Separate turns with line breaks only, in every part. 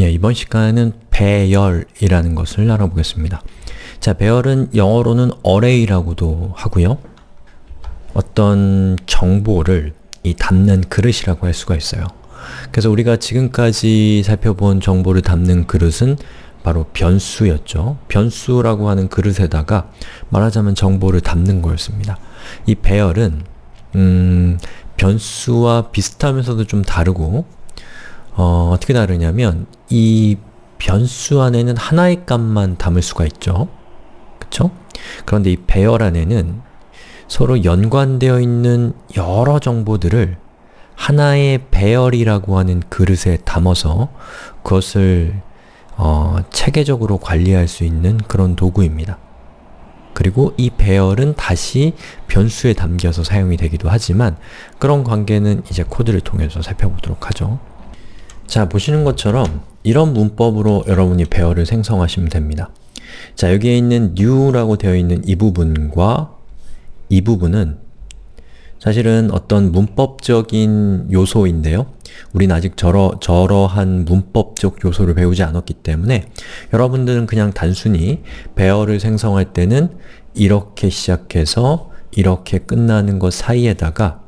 예, 이번 시간은 배열이라는 것을 알아보겠습니다. 자, 배열은 영어로는 array라고도 하고요. 어떤 정보를 이 담는 그릇이라고 할 수가 있어요. 그래서 우리가 지금까지 살펴본 정보를 담는 그릇은 바로 변수였죠. 변수라고 하는 그릇에다가 말하자면 정보를 담는 거였습니다. 이 배열은 음, 변수와 비슷하면서도 좀 다르고 어, 어떻게 다르냐면 이 변수 안에는 하나의 값만 담을 수가 있죠. 그쵸? 그런데 이 배열 안에는 서로 연관되어 있는 여러 정보들을 하나의 배열이라고 하는 그릇에 담아서 그것을 어, 체계적으로 관리할 수 있는 그런 도구입니다. 그리고 이 배열은 다시 변수에 담겨서 사용이 되기도 하지만 그런 관계는 이제 코드를 통해서 살펴보도록 하죠. 자, 보시는 것처럼 이런 문법으로 여러분이 배열을 생성하시면 됩니다. 자, 여기에 있는 new라고 되어 있는 이 부분과 이 부분은 사실은 어떤 문법적인 요소인데요. 우린 아직 저러, 저러한 문법적 요소를 배우지 않았기 때문에 여러분들은 그냥 단순히 배열을 생성할 때는 이렇게 시작해서 이렇게 끝나는 것 사이에다가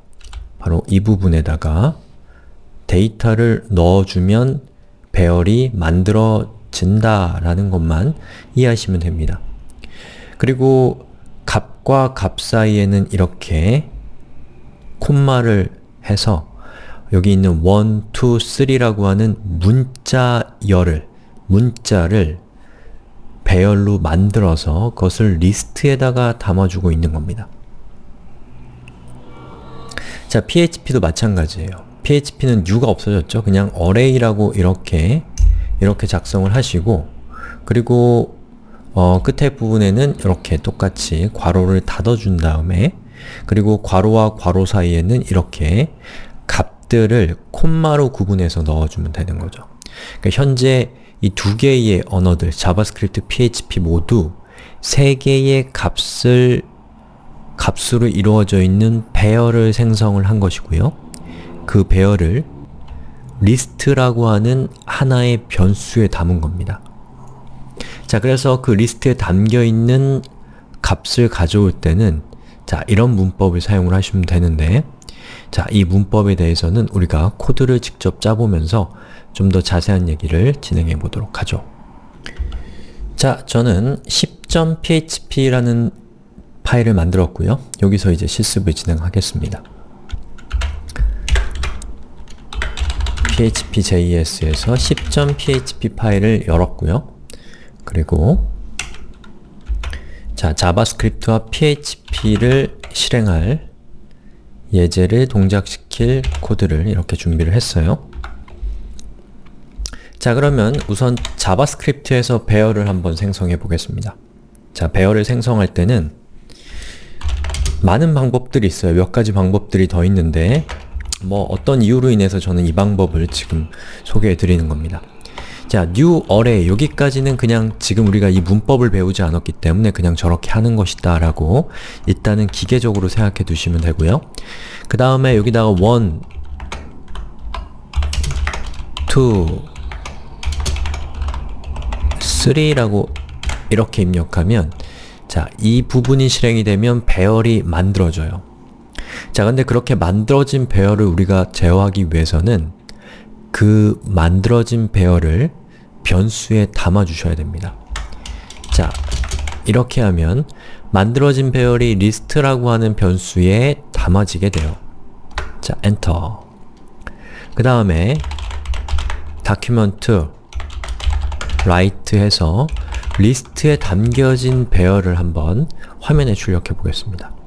바로 이 부분에다가 데이터를 넣어주면 배열이 만들어진다 라는 것만 이해하시면 됩니다. 그리고 값과 값 사이에는 이렇게 콤마를 해서 여기 있는 1, 2, 3라고 하는 문자열을, 문자를 배열로 만들어서 그것을 리스트에다가 담아주고 있는 겁니다. 자, PHP도 마찬가지예요. PHP는 new가 없어졌죠? 그냥 array라고 이렇게 이렇게 작성을 하시고 그리고 어, 끝에 부분에는 이렇게 똑같이 괄호를 닫아준 다음에 그리고 괄호와 괄호 사이에는 이렇게 값들을 콤마로 구분해서 넣어주면 되는 거죠. 그러니까 현재 이 두 개의 언어들, JavaScript, PHP 모두 세 개의 값을 값으로 이루어져 있는 배열을 생성을 한 것이고요. 그 배열을 리스트라고 하는 하나의 변수에 담은 겁니다. 자, 그래서 그 리스트에 담겨있는 값을 가져올 때는 자, 이런 문법을 사용을 하시면 되는데 자, 이 문법에 대해서는 우리가 코드를 직접 짜보면서 좀 더 자세한 얘기를 진행해 보도록 하죠. 자, 저는 10.php라는 파일을 만들었고요. 여기서 이제 실습을 진행하겠습니다. php.js에서 10.php 파일을 열었고요. 그리고 자, JavaScript와 php를 실행할 예제를 동작시킬 코드를 이렇게 준비를 했어요. 자, 그러면 우선 JavaScript에서 배열을 한번 생성해 보겠습니다. 자, 배열을 생성할 때는 많은 방법들이 있어요. 몇 가지 방법들이 더 있는데 뭐 어떤 이유로 인해서 저는 이 방법을 지금 소개해 드리는 겁니다. 자, new array 여기까지는 그냥 지금 우리가 이 문법을 배우지 않았기 때문에 그냥 저렇게 하는 것이다 라고 일단은 기계적으로 생각해 두시면 되고요. 그 다음에 여기다가 1, 2, 3라고 이렇게 입력하면 자, 이 부분이 실행이 되면 배열이 만들어져요. 자, 근데 그렇게 만들어진 배열을 우리가 제어하기 위해서는 그 만들어진 배열을 변수에 담아 주셔야 됩니다. 자, 이렇게 하면 만들어진 배열이 리스트라고 하는 변수에 담아지게 돼요. 자, 엔터. 그 다음에 document write 해서 리스트에 담겨진 배열을 한번 화면에 출력해 보겠습니다.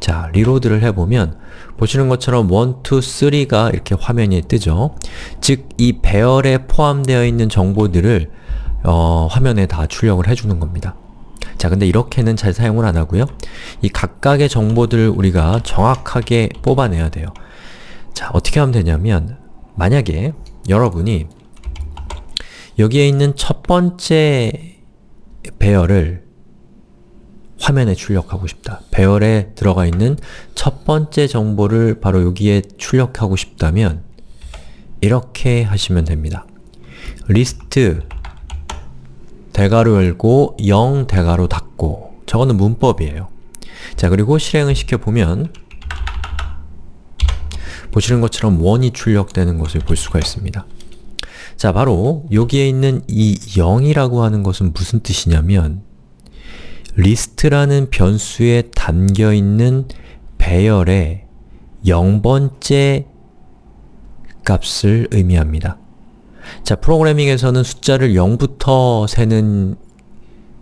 자, reload를 해보면 보시는 것처럼 1, 2, 3가 이렇게 화면에 뜨죠. 즉, 이 배열에 포함되어 있는 정보들을 어, 화면에 다 출력을 해주는 겁니다. 자, 근데 이렇게는 잘 사용을 안 하고요. 이 각각의 정보들을 우리가 정확하게 뽑아내야 돼요. 자, 어떻게 하면 되냐면 만약에 여러분이 여기에 있는 첫 번째 배열을 화면에 출력하고 싶다. 배열에 들어가 있는 첫 번째 정보를 바로 여기에 출력하고 싶다면 이렇게 하시면 됩니다. 리스트 대괄호 열고 0 대괄호 닫고 저거는 문법이에요. 자 그리고 실행을 시켜보면 보시는 것처럼 one이 출력되는 것을 볼 수가 있습니다. 자 바로 여기에 있는 이 0이라고 하는 것은 무슨 뜻이냐면 리스트라는 변수에 담겨있는 배열의 0번째 값을 의미합니다. 자, 프로그래밍에서는 숫자를 0부터 세는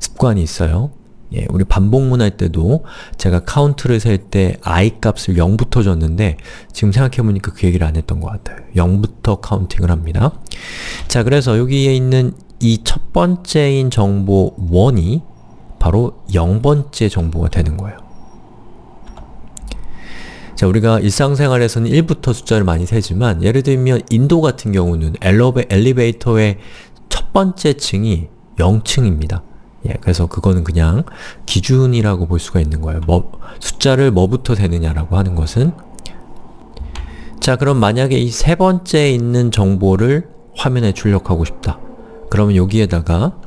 습관이 있어요. 예, 우리 반복문 할 때도 제가 카운트를 셀 때 i 값을 0부터 줬는데 지금 생각해보니까 그 얘기를 안 했던 것 같아요. 0부터 counting을 합니다. 자, 그래서 여기에 있는 이 첫 번째인 정보 1이 바로 0번째 정보가 되는 거예요. 자, 우리가 일상생활에서는 1부터 숫자를 많이 세지만 예를 들면 인도 같은 경우는 엘리베, 엘리베이터의 첫 번째 층이 0층입니다. 예, 그래서 그거는 그냥 기준이라고 볼 수가 있는 거예요. 뭐, 숫자를 뭐부터 세느냐라고 하는 것은 자, 그럼 만약에 이 세 번째에 있는 정보를 화면에 출력하고 싶다. 그러면 여기에다가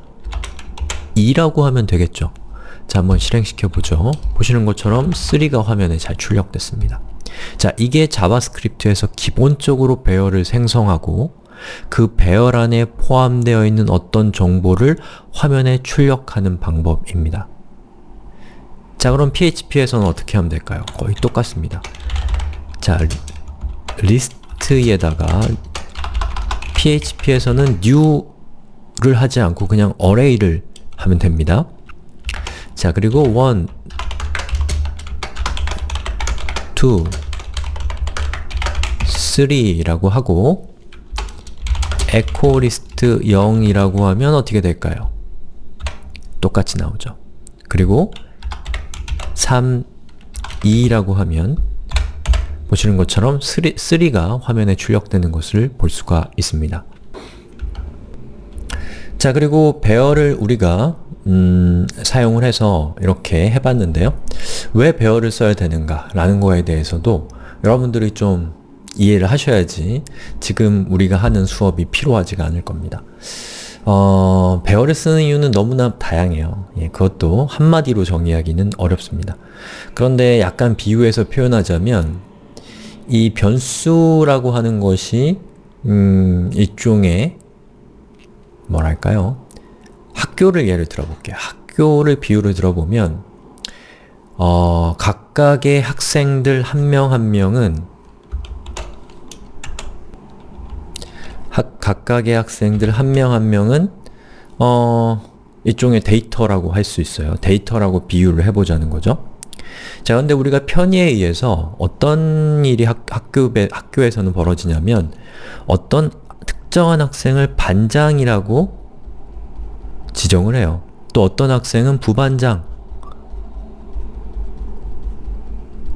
2라고 하면 되겠죠. 자, 한번 실행시켜 보죠. 보시는 것처럼 3가 화면에 잘 출력됐습니다. 자, 이게 JavaScript에서 기본적으로 배열을 생성하고 그 배열 안에 포함되어 있는 어떤 정보를 화면에 출력하는 방법입니다. 자, 그럼 PHP에서는 어떻게 하면 될까요? 거의 똑같습니다. 자, 리스트에다가 PHP에서는 new를 하지 않고 그냥 array를 하면 됩니다. 자, 그리고 1, 2, 3라고 하고 echo list 0이라고 하면 어떻게 될까요? 똑같이 나오죠. 그리고 3, 2라고 하면 보시는 것처럼 3, 3가 화면에 출력되는 것을 볼 수가 있습니다. 자, 그리고 배열을 우리가 음, 사용을 해서 이렇게 해봤는데요. 왜 배열을 써야 되는가 라는 거에 대해서도 여러분들이 좀 이해를 하셔야지 지금 우리가 하는 수업이 필요하지가 않을 겁니다. 어, 배열을 쓰는 이유는 너무나 다양해요. 예, 그것도 한마디로 정의하기는 어렵습니다. 그런데 약간 비유해서 표현하자면 이 변수라고 하는 것이 음, 일종의 뭐랄까요? 학교를 예를 들어볼게요. 학교를 비유를 들어보면 어, 각각의 학생들 한 명한 한 명은 학, 각각의 학생들 한 명한 한 명은 어, 일종의 데이터라고 할 수 있어요. 데이터라고 비유를 해보자는 거죠. 자, 근데 우리가 편의에 의해서 어떤 일이 학, 학교, 학교에서는 벌어지냐면 어떤 특정한 학생을 반장이라고 지정을 해요. 또 어떤 학생은 부반장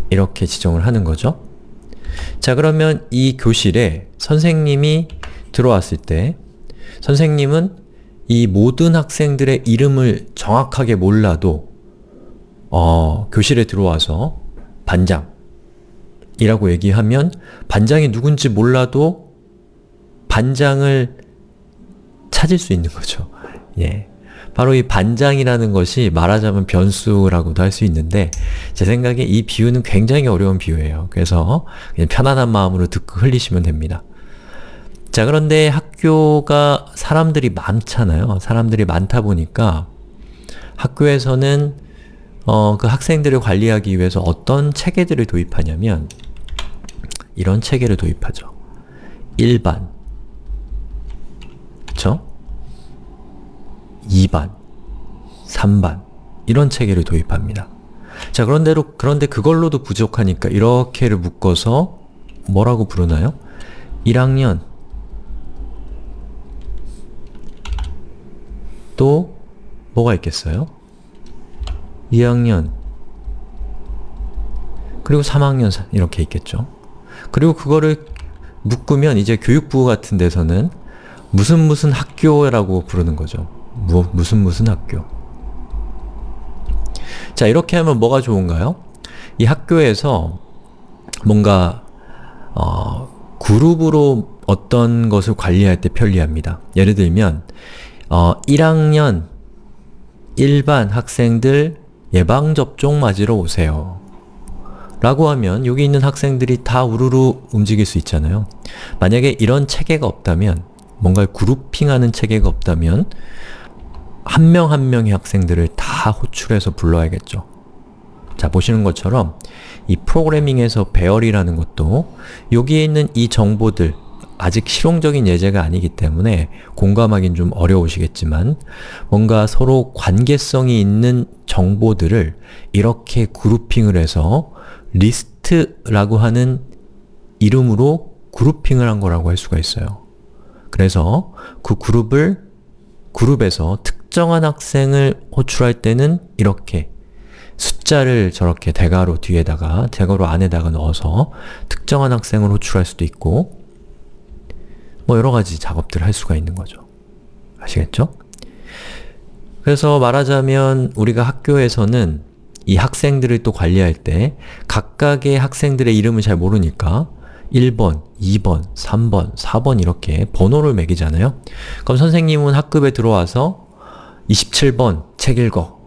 이렇게 지정을 하는 거죠. 자 그러면 이 교실에 선생님이 들어왔을 때 선생님은 이 모든 학생들의 이름을 정확하게 몰라도 어, 교실에 들어와서 반장 이라고 얘기하면 반장이 누군지 몰라도 반장을 찾을 수 있는 거죠. 예. 바로 이 반장이라는 것이 말하자면 변수라고도 할 수 있는데 제 생각에 이 비유는 굉장히 어려운 비유예요. 그래서 그냥 편안한 마음으로 듣고 흘리시면 됩니다. 자 그런데 학교가 사람들이 많잖아요. 사람들이 많다 보니까 학교에서는 어, 그 학생들을 관리하기 위해서 어떤 체계들을 도입하냐면 이런 체계를 도입하죠. 1반 그쵸? 2반, 3반 이런 체계를 도입합니다. 자 그런대로 그런데 그걸로도 부족하니까 이렇게를 묶어서 뭐라고 부르나요? 1학년 또 뭐가 있겠어요? 2학년 그리고 3학년 이렇게 있겠죠. 그리고 그거를 묶으면 이제 교육부 같은 데서는 무슨 무슨 학교라고 부르는 거죠. 무, 무슨 무슨 학교 자 이렇게 하면 뭐가 좋은가요? 이 학교에서 뭔가 어, 그룹으로 어떤 것을 관리할 때 편리합니다. 예를 들면 어, 1학년 일반 학생들 예방접종 맞으러 오세요. 라고 하면 여기 있는 학생들이 다 우르르 움직일 수 있잖아요. 만약에 이런 체계가 없다면 뭔가 그룹핑하는 체계가 없다면 한명한 명의 학생들을 다 호출해서 불러야겠죠. 자, 보시는 것처럼 이 프로그래밍에서 배열이라는 것도 여기에 있는 이 정보들 아직 실용적인 예제가 아니기 때문에 공감하긴 좀 어려우시겠지만 뭔가 서로 관계성이 있는 정보들을 이렇게 그룹핑을 해서 리스트라고 하는 이름으로 그룹핑을 한 거라고 할 수가 있어요. 그래서 그 그룹을 그룹에서 특정한 학생을 호출할 때는 이렇게 숫자를 저렇게 대괄호 뒤에다가 대괄호 안에다가 넣어서 특정한 학생을 호출할 수도 있고 뭐 여러가지 작업들을 할 수가 있는 거죠. 아시겠죠? 그래서 말하자면 우리가 학교에서는 이 학생들을 또 관리할 때 각각의 학생들의 이름을 잘 모르니까 1번, 2번, 3번, 4번 이렇게 번호를 매기잖아요. 그럼 선생님은 학급에 들어와서 27번 책 읽어,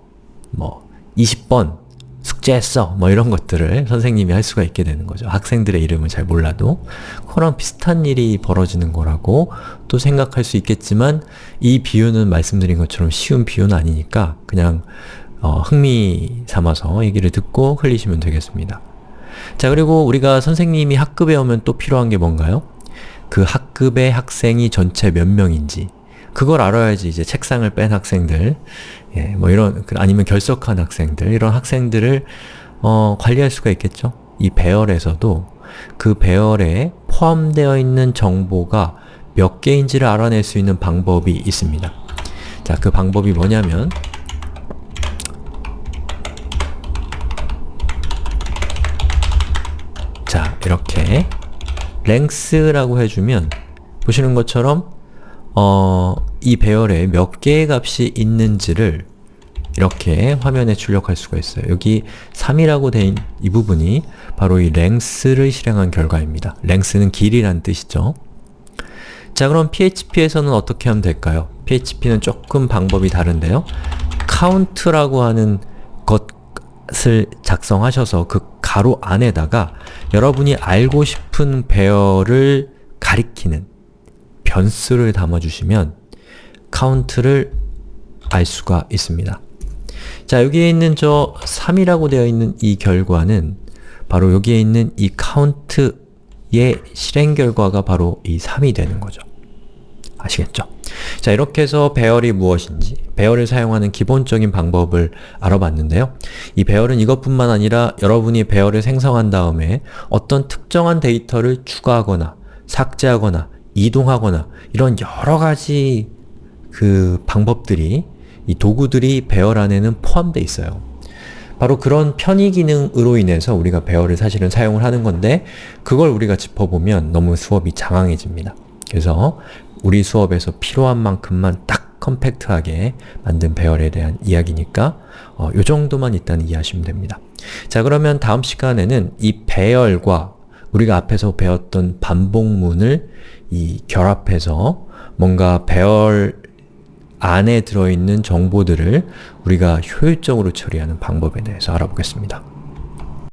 뭐 20번 숙제했어 뭐 이런 것들을 선생님이 할 수가 있게 되는 거죠. 학생들의 이름을 잘 몰라도 그거랑 비슷한 일이 벌어지는 거라고 또 생각할 수 있겠지만 이 비유는 말씀드린 것처럼 쉬운 비유는 아니니까 그냥 어, 흥미 삼아서 얘기를 듣고 흘리시면 되겠습니다. 자 그리고 우리가 선생님이 학급에 오면 또 필요한 게 뭔가요? 그 학급의 학생이 전체 몇 명인지 그걸 알아야지 이제 책상을 뺀 학생들 예, 뭐 이런 그 아니면 결석한 학생들 이런 학생들을 어, 관리할 수가 있겠죠. 이 배열에서도 그 배열에 포함되어 있는 정보가 몇 개인지를 알아낼 수 있는 방법이 있습니다. 자, 그 방법이 뭐냐면 자, 이렇게 length라고 해주면 보시는 것처럼 어, 이 배열에 몇 개의 값이 있는지를 이렇게 화면에 출력할 수가 있어요. 여기 3이라고 된 이 부분이 바로 이 length를 실행한 결과입니다. length는 길이란 뜻이죠. 자 그럼 PHP에서는 어떻게 하면 될까요? PHP는 조금 방법이 다른데요. count라고 하는 것을 작성하셔서 그 가로 안에다가 여러분이 알고 싶은 배열을 가리키는 변수를 담아주시면 count를 알 수가 있습니다. 자, 여기에 있는 저 3이라고 되어 있는 이 결과는 바로 여기에 있는 이 count의 실행 결과가 바로 이 3이 되는 거죠. 아시겠죠? 자, 이렇게 해서 배열이 무엇인지, 배열을 사용하는 기본적인 방법을 알아봤는데요. 이 배열은 이것뿐만 아니라 여러분이 배열을 생성한 다음에 어떤 특정한 데이터를 추가하거나 삭제하거나 이동하거나 이런 여러 가지 그 방법들이 이 도구들이 배열 안에는 포함되어 있어요. 바로 그런 편의 기능으로 인해서 우리가 배열을 사실은 사용을 하는 건데 그걸 우리가 짚어보면 너무 수업이 장황해집니다. 그래서 우리 수업에서 필요한 만큼만 딱 컴팩트하게 만든 배열에 대한 이야기니까 어, 요 정도만 일단 이해하시면 됩니다. 자 그러면 다음 시간에는 이 배열과 우리가 앞에서 배웠던 반복문을 이 결합해서 뭔가 배열 안에 들어있는 정보들을 우리가 효율적으로 처리하는 방법에 대해서 알아보겠습니다.